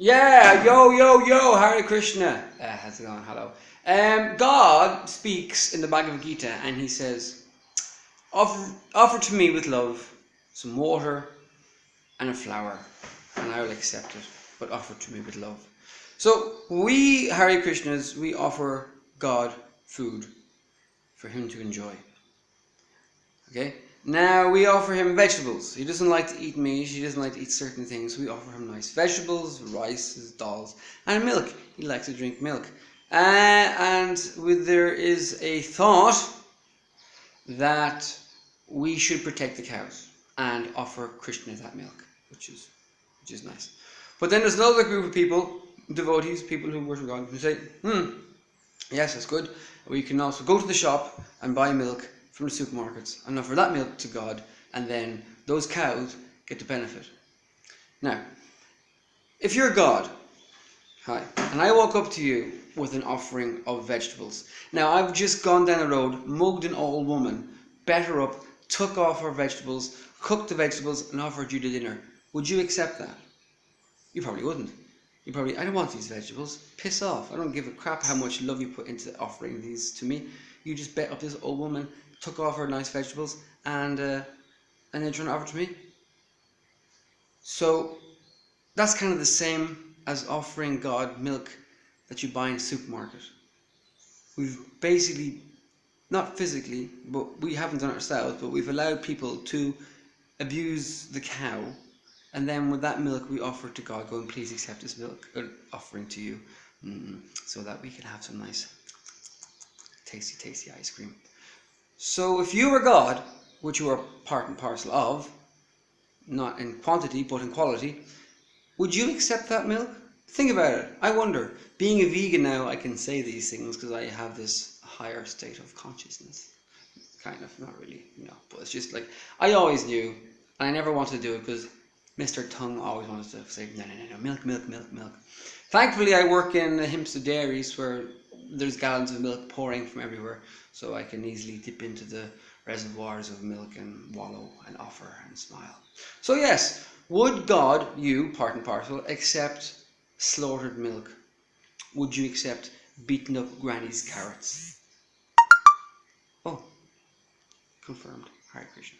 Yeah, yo, yo, yo, Hare Krishna. Uh, how's it going? Hello. Um, God speaks in the Bhagavad Gita and he says, offer, offer to me with love some water and a flower, and I will accept it, but offer to me with love. So, we Hare Krishnas, we offer God food for him to enjoy. Okay? Now we offer him vegetables. He doesn't like to eat meat, he doesn't like to eat certain things. We offer him nice vegetables, rice, dals, and milk. He likes to drink milk. Uh, and with, there is a thought that we should protect the cows and offer Krishna that milk, which is which is nice. But then there's another group of people, devotees, people who worship God, who say, hmm, yes, that's good. We can also go to the shop and buy milk from the supermarkets and offer that milk to God, and then those cows get the benefit. Now, if you're God, hi, and I walk up to you with an offering of vegetables. Now, I've just gone down the road, mugged an old woman, bet her up, took off her vegetables, cooked the vegetables, and offered you the dinner. Would you accept that? You probably wouldn't. You probably, I don't want these vegetables. Piss off. I don't give a crap how much love you put into offering these to me. You just bet up this old woman took off her nice vegetables and uh, and then trying to offer to me. So that's kind of the same as offering God milk that you buy in a supermarket. We've basically, not physically, but we haven't done it ourselves, but we've allowed people to abuse the cow, and then with that milk we offer to God, going, please accept this milk uh, offering to you, so that we can have some nice, tasty, tasty ice cream. So if you were God, which you are part and parcel of, not in quantity but in quality, would you accept that milk? Think about it. I wonder. Being a vegan now, I can say these things because I have this higher state of consciousness. Kind of, not really, you know, but it's just like, I always knew, and I never wanted to do it because Mr. Tongue always wants to say, no, no, no, no, milk, milk, milk, milk. Thankfully, I work in the Hempstead Dairies where there's gallons of milk pouring from everywhere, so I can easily dip into the reservoirs of milk and wallow and offer and smile. So yes, would God, you, part and parcel, accept slaughtered milk? Would you accept beaten up granny's carrots? Oh, confirmed. Hare Krishna.